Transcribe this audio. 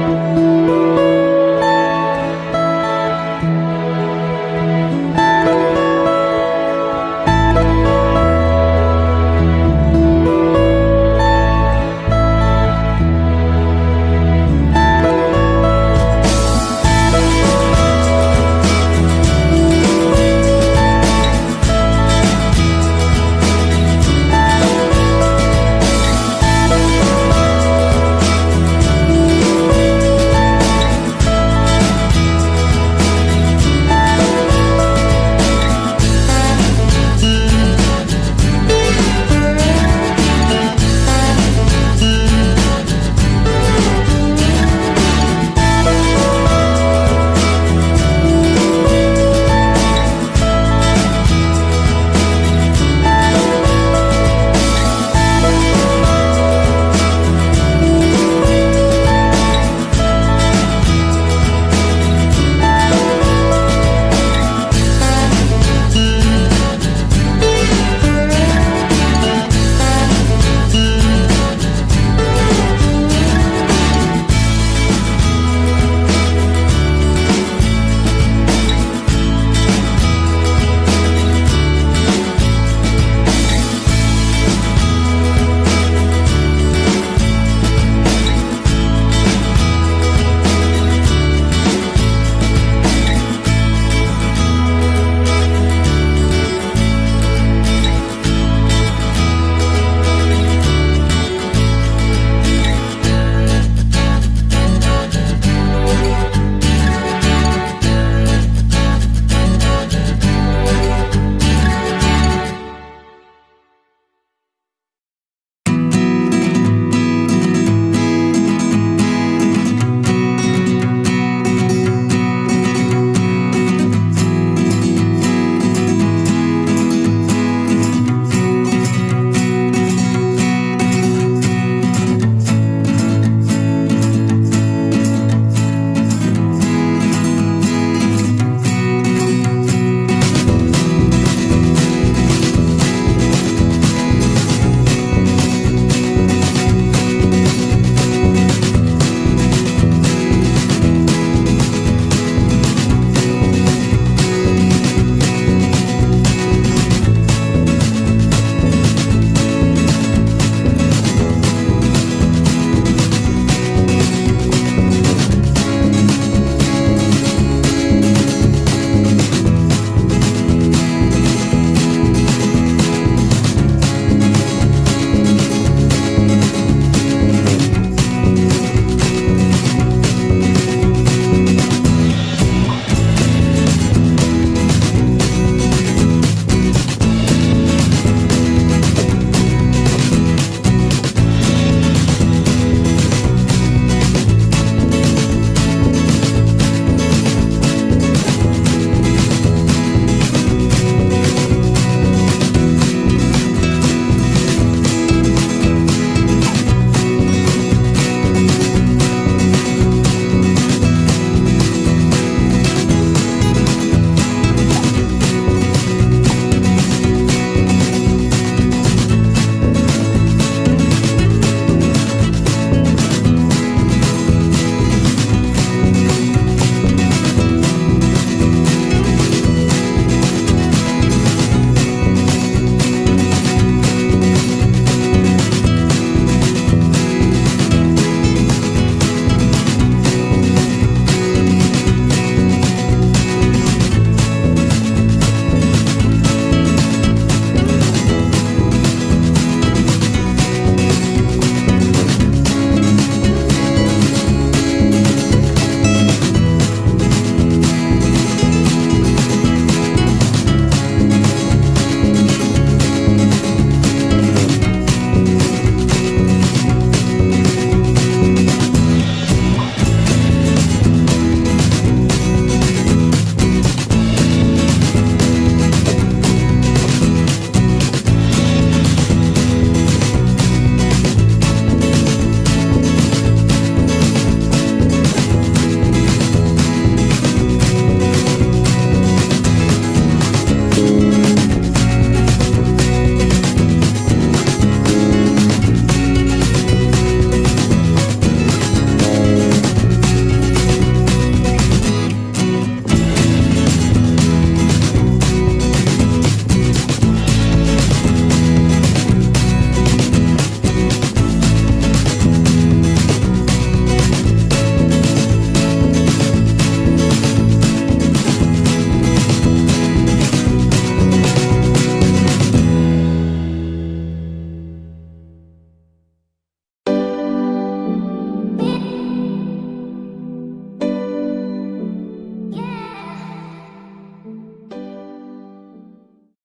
Música